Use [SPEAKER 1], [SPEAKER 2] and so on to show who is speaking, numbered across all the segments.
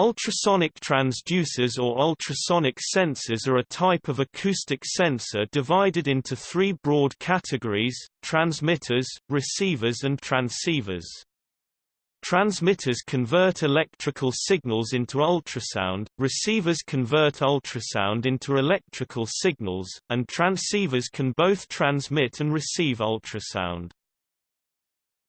[SPEAKER 1] Ultrasonic transducers or ultrasonic sensors are a type of acoustic sensor divided into three broad categories, transmitters, receivers and transceivers. Transmitters convert electrical signals into ultrasound, receivers convert ultrasound into electrical signals, and transceivers can both transmit and receive ultrasound.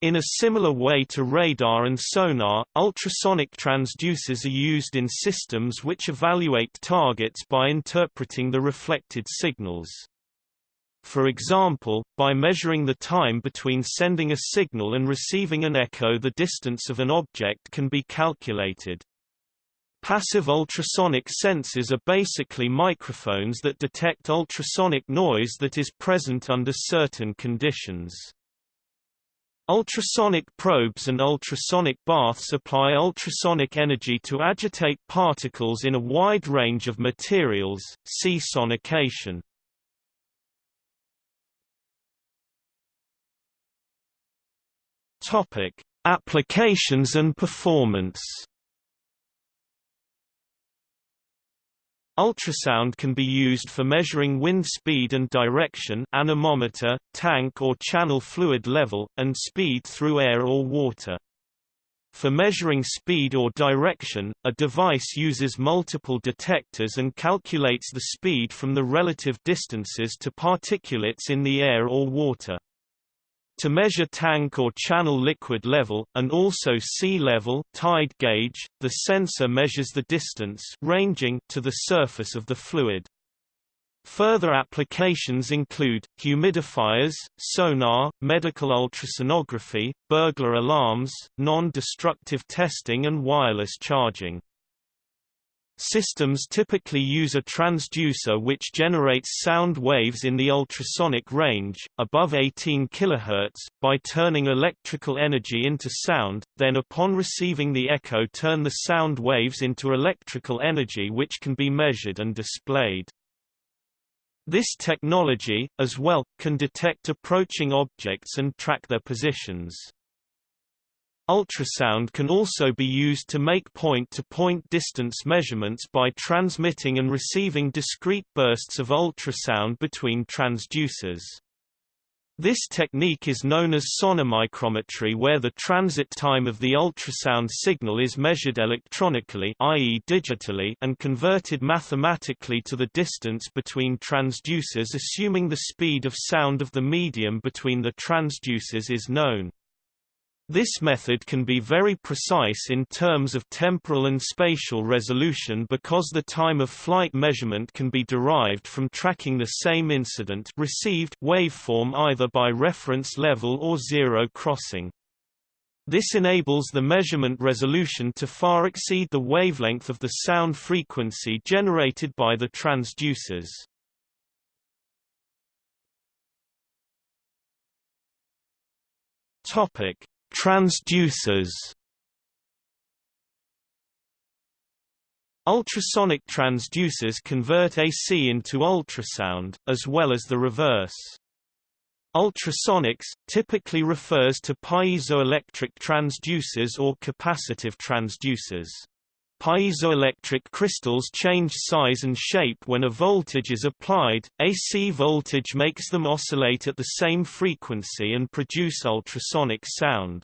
[SPEAKER 1] In a similar way to radar and sonar, ultrasonic transducers are used in systems which evaluate targets by interpreting the reflected signals. For example, by measuring the time between sending a signal and receiving an echo the distance of an object can be calculated. Passive ultrasonic sensors are basically microphones that detect ultrasonic noise that is present under certain conditions. Ultrasonic probes and ultrasonic baths apply ultrasonic energy to agitate particles in a wide range of materials, see sonication. Topic: Applications and performance. Ultrasound can be used for measuring wind speed and direction anemometer, tank or channel fluid level, and speed through air or water. For measuring speed or direction, a device uses multiple detectors and calculates the speed from the relative distances to particulates in the air or water. To measure tank or channel liquid level, and also sea level tide gauge, the sensor measures the distance ranging to the surface of the fluid. Further applications include, humidifiers, sonar, medical ultrasonography, burglar alarms, non-destructive testing and wireless charging. Systems typically use a transducer which generates sound waves in the ultrasonic range, above 18 kHz, by turning electrical energy into sound, then upon receiving the echo turn the sound waves into electrical energy which can be measured and displayed. This technology, as well, can detect approaching objects and track their positions. Ultrasound can also be used to make point-to-point -point distance measurements by transmitting and receiving discrete bursts of ultrasound between transducers. This technique is known as sonomicrometry where the transit time of the ultrasound signal is measured electronically i.e. digitally and converted mathematically to the distance between transducers assuming the speed of sound of the medium between the transducers is known. This method can be very precise in terms of temporal and spatial resolution because the time of flight measurement can be derived from tracking the same incident received waveform either by reference level or zero crossing. This enables the measurement resolution to far exceed the wavelength of the sound frequency generated by the transducers. Topic: Transducers Ultrasonic transducers convert AC into ultrasound, as well as the reverse. Ultrasonics, typically refers to piezoelectric transducers or capacitive transducers. Piezoelectric crystals change size and shape when a voltage is applied, AC voltage makes them oscillate at the same frequency and produce ultrasonic sound.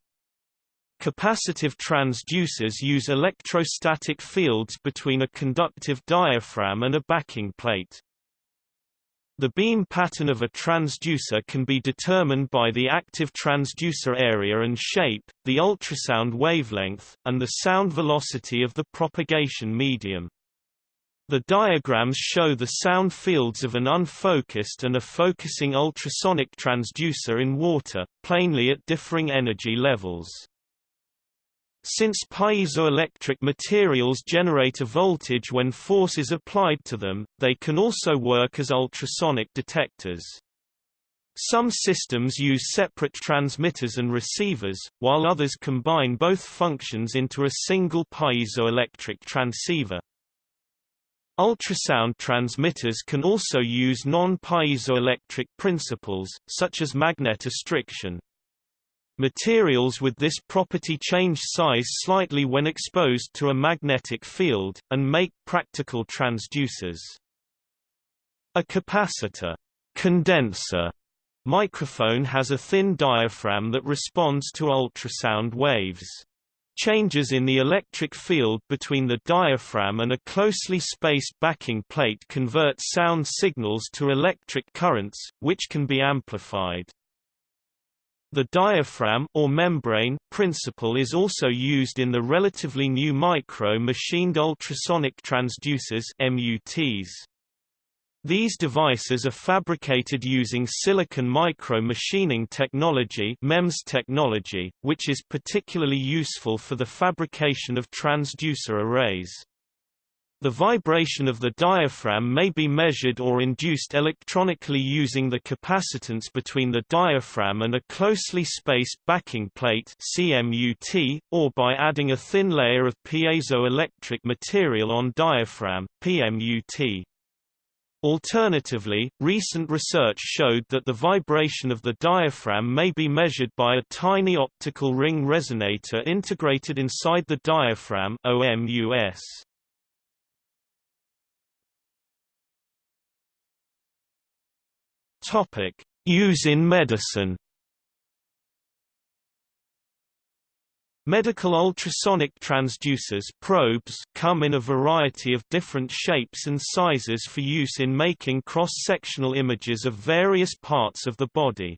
[SPEAKER 1] Capacitive transducers use electrostatic fields between a conductive diaphragm and a backing plate. The beam pattern of a transducer can be determined by the active transducer area and shape, the ultrasound wavelength, and the sound velocity of the propagation medium. The diagrams show the sound fields of an unfocused and a focusing ultrasonic transducer in water, plainly at differing energy levels. Since piezoelectric materials generate a voltage when force is applied to them, they can also work as ultrasonic detectors. Some systems use separate transmitters and receivers, while others combine both functions into a single piezoelectric transceiver. Ultrasound transmitters can also use non-piezoelectric principles, such as magnetostriction. Materials with this property change size slightly when exposed to a magnetic field, and make practical transducers. A capacitor condenser microphone has a thin diaphragm that responds to ultrasound waves. Changes in the electric field between the diaphragm and a closely spaced backing plate convert sound signals to electric currents, which can be amplified. The diaphragm or membrane principle is also used in the relatively new micro-machined ultrasonic transducers MUTs. These devices are fabricated using silicon micro-machining technology MEMS technology, which is particularly useful for the fabrication of transducer arrays. The vibration of the diaphragm may be measured or induced electronically using the capacitance between the diaphragm and a closely spaced backing plate CMUT, or by adding a thin layer of piezoelectric material on diaphragm PMUT. Alternatively, recent research showed that the vibration of the diaphragm may be measured by a tiny optical ring resonator integrated inside the diaphragm OMUS. Topic: Use in medicine. Medical ultrasonic transducers probes come in a variety of different shapes and sizes for use in making cross-sectional images of various parts of the body.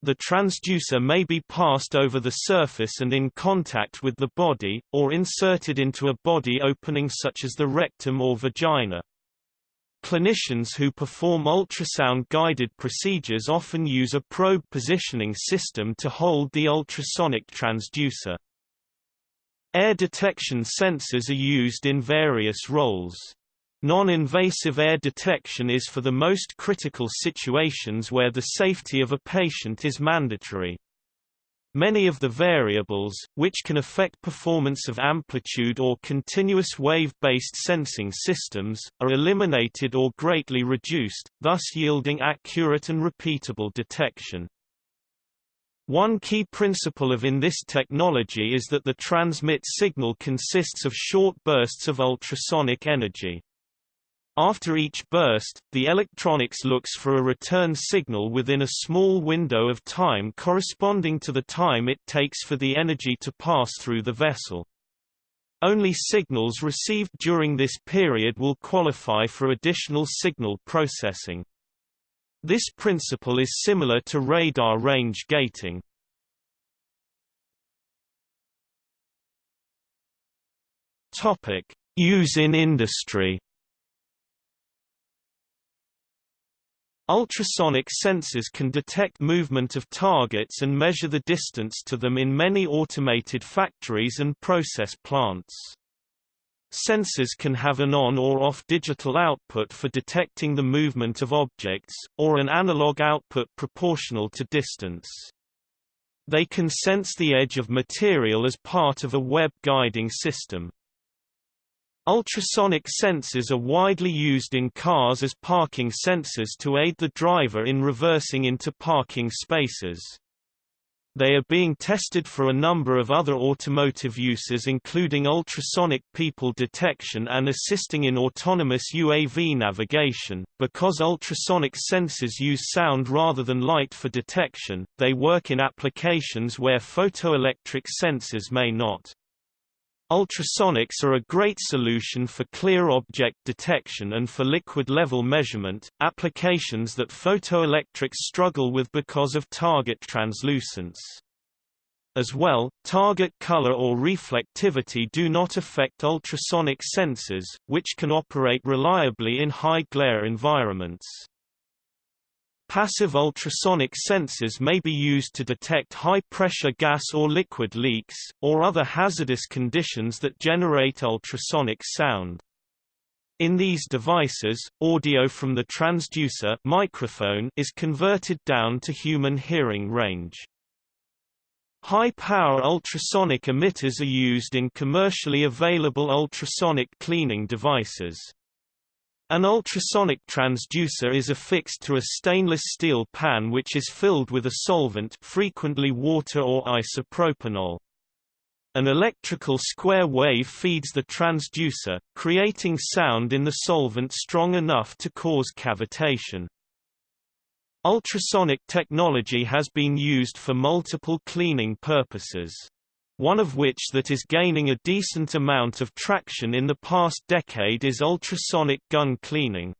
[SPEAKER 1] The transducer may be passed over the surface and in contact with the body, or inserted into a body opening such as the rectum or vagina. Clinicians who perform ultrasound-guided procedures often use a probe positioning system to hold the ultrasonic transducer. Air detection sensors are used in various roles. Non-invasive air detection is for the most critical situations where the safety of a patient is mandatory. Many of the variables, which can affect performance of amplitude or continuous wave-based sensing systems, are eliminated or greatly reduced, thus yielding accurate and repeatable detection. One key principle of in this technology is that the transmit signal consists of short bursts of ultrasonic energy. After each burst, the electronics looks for a return signal within a small window of time corresponding to the time it takes for the energy to pass through the vessel. Only signals received during this period will qualify for additional signal processing. This principle is similar to radar range gating. Use in industry. Ultrasonic sensors can detect movement of targets and measure the distance to them in many automated factories and process plants. Sensors can have an on or off digital output for detecting the movement of objects, or an analog output proportional to distance. They can sense the edge of material as part of a web guiding system. Ultrasonic sensors are widely used in cars as parking sensors to aid the driver in reversing into parking spaces. They are being tested for a number of other automotive uses including ultrasonic people detection and assisting in autonomous UAV navigation. Because ultrasonic sensors use sound rather than light for detection, they work in applications where photoelectric sensors may not. Ultrasonics are a great solution for clear object detection and for liquid level measurement, applications that photoelectrics struggle with because of target translucence. As well, target color or reflectivity do not affect ultrasonic sensors, which can operate reliably in high glare environments. Passive ultrasonic sensors may be used to detect high-pressure gas or liquid leaks, or other hazardous conditions that generate ultrasonic sound. In these devices, audio from the transducer microphone is converted down to human hearing range. High-power ultrasonic emitters are used in commercially available ultrasonic cleaning devices. An ultrasonic transducer is affixed to a stainless steel pan which is filled with a solvent frequently water or isopropanol. An electrical square wave feeds the transducer, creating sound in the solvent strong enough to cause cavitation. Ultrasonic technology has been used for multiple cleaning purposes. One of which that is gaining a decent amount of traction in the past decade is ultrasonic gun cleaning.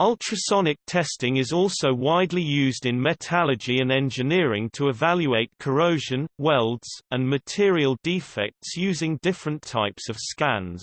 [SPEAKER 1] Ultrasonic testing is also widely used in metallurgy and engineering to evaluate corrosion, welds, and material defects using different types of scans.